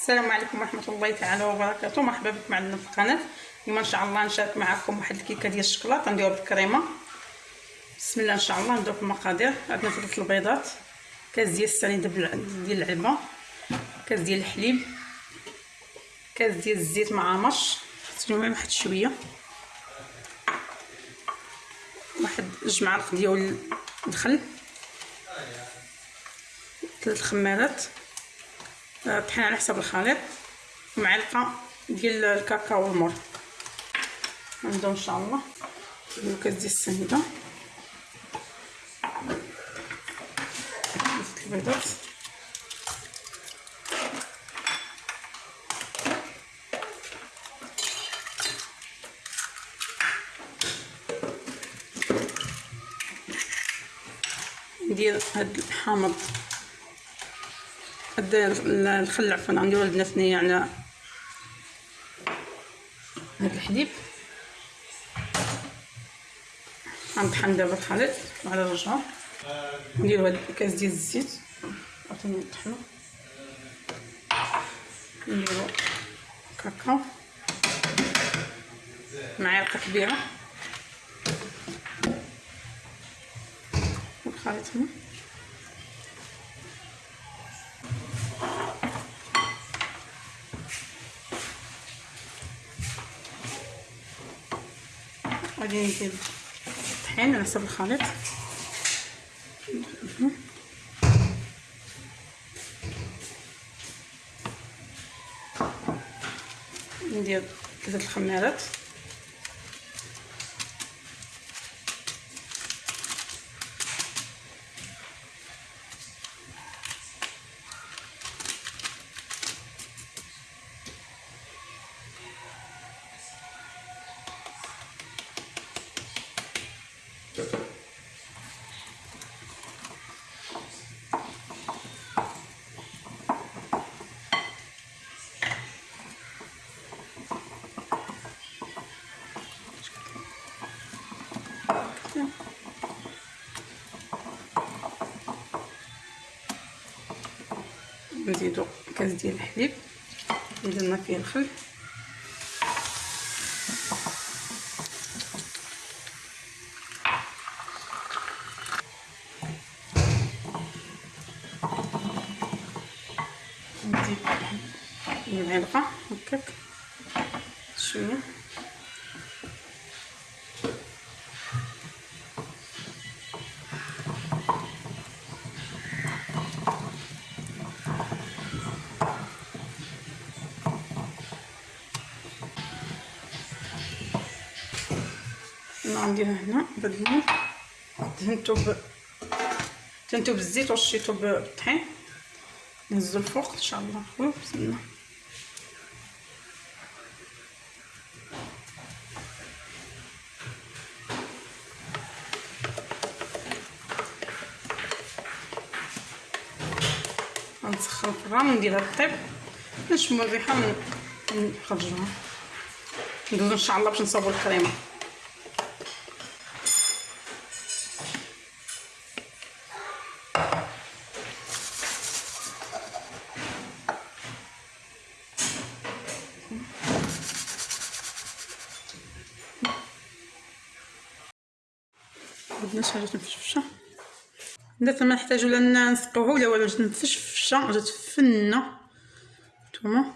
السلام عليكم ورحمة الله تعالى وبركاته. مرحبا بكم عندنا في القناه اليوم إن شاء الله نشارك معكم واحد الكيكة ديال الشكلاط نديروها بالكريمه بسم الله إن شاء الله. نبداو في المقادير عندنا ثلاث البيضات. كاس ديال السنيده ديال العلبه كاس ديال الحليب. كاس ديال الزيت معامش تجمع واحد شوية. واحد جوج معالق ديال الخل ثلاث خمارات. طحين على حسب الخليط ومعلقه ديال الكاكاو والمر. نبداو إن شاء الله الكاس ديال السنيده البيضات. ندير هاد الحامض. هاد الخل عفوا غنديرو لبنة ثنية على هاد الحليب غنطحن دابا الخليط على الرجعة نديرو هاد الكاس ديال الزيت. عاوتاني نطحنو نديرو كاكاو. معلقة كبيرة. الخليط هنا غادي ندير الطحين على حسب الخليط. ندير ثلاثة الخمارات نزيدو كاس ديال الحليب اللي درنا فيه الخل. نزيد المعلقه هكاك شوية. غنديرها هنا بالمول دهنتو ب دهنتو بالزيت ورشيتو بالطحين نهزو الفوق إن شاء الله. خويا بسم الله. غنسخن الفران ونديرها طيب نشمو الريحة ونخرجوها ندوزو إن شاء الله باش نصاوبو الكريمة. بدنا حاجة مفشفشه درت ما نحتاجو لا نسقوها ولا والو جات مفشفشه جات فنة. نتوما.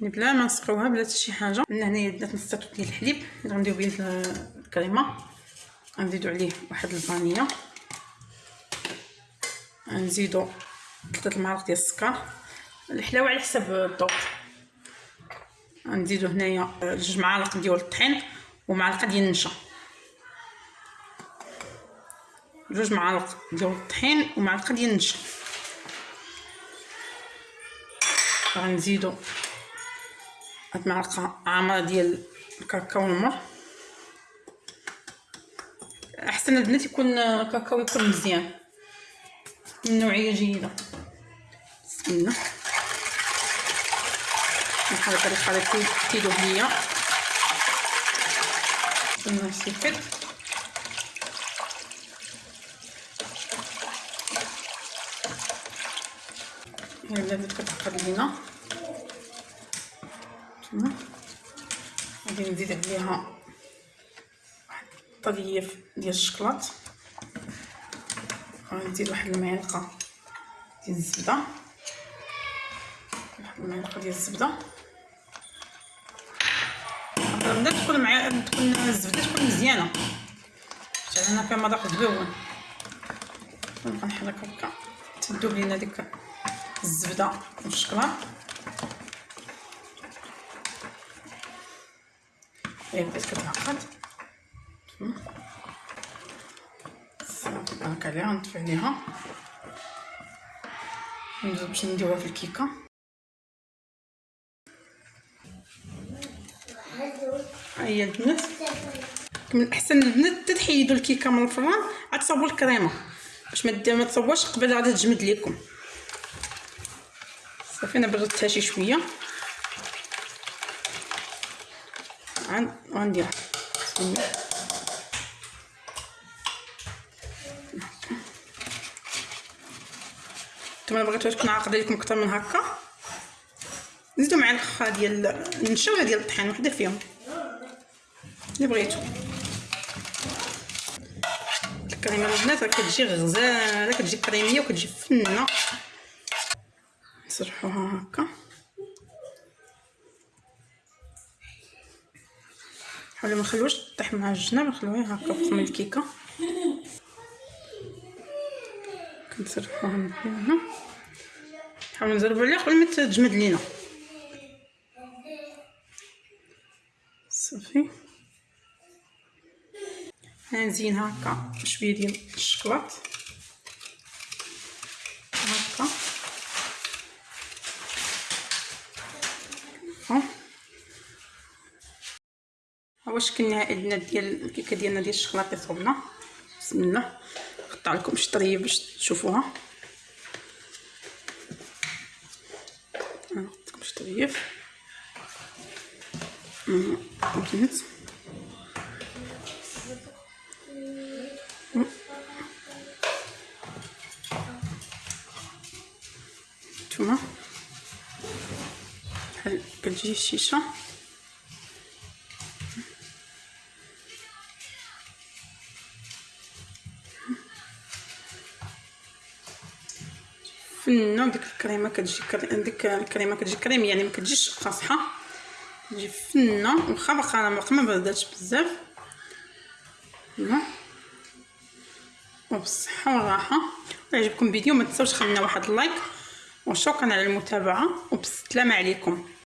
يعني بلا ما نسقوها بلا حتى شي حاجة. من هنايا درت نص ديال الحليب. غنديرو به الكريمة. غنزيدو عليه واحد الفانيا غنزيدو ثلاثة المعالق ديال السكر. الحلاوة على حسب الذوق غنزيدو هنايا جوج معالق ديال الطحين ومعلقة ديال النشا. جوج معالق ديال الطحين ومعلقه ديال النشا. غنزيدو هاد معلقة عامره ديال الكاكاو المر. أحسن البنات يكون الكاكاو يكون مزيان. من نوعية جيدة. بسم الله. نحرك هاد الخليط كيدوب ليا. نستنى بدات كتعقد لينا هانتوما غادي نزيد عليها واحد الطريف ديال الشكلاط غادي نزيد واحد المعلقه ديال الزبده واحد المعلقه ديال الزبده نبدا تكون مع تكون الزبده تكون مزيانه حيت أنا فيها مذاق زوين نبقى نحرك هكا تذوب لينا ديك الزبدة. والشكلاط هي بدات كتعقد صافي بارك عليها نطفي عليها ندوز باش نديروها في الكيكة. هي البنات من الاحسن البنات تحيدوا الكيكة من الفران عاد الكريمة. باش ما تصوبوش قبل غادي تجمد ليكم. صافي أنا بردتها شي شوية. عن غنديرها نتوما بغيتوها تكون عاقدة لكم أكثر من هكا. زيدو معلقه ديال النشا ولا ديال الطحين؟ وحدة فيهم. اللي بغيتو. الكريمة البنات راه كتجي غزالة كتجي كريمية وكتجي فنة. نسرحوها هكا. حاولوا ما نخلوش طيح مع الجناب نخلوها هكا من الكيكه كنسرحوها من هنا. نحاولوا نزربوا عليها قبل ما تجمد لينا. صافي. نزين هكا شوية ديال الشكلاط هكا ها؟ هو الشكل النهائي ديال الكيكة ديالنا ديال الشكلاط اللي صوبنا بسم الله. نقطع لكم شي طريه باش تشوفوها. نحط لكم شي كتجي الشيشه فنه ديك الكريمه كتجي ديك الكريمه كتجي كريميه يعني ما كتجيش قاصحة. تجي فنه واخا باقا ما برداتش بزاف. وبالصحة والراحة. عجبكم الفيديو ما تنساوش خلينا واحد اللايك. وشكرا على المتابعة وبسلامه عليكم.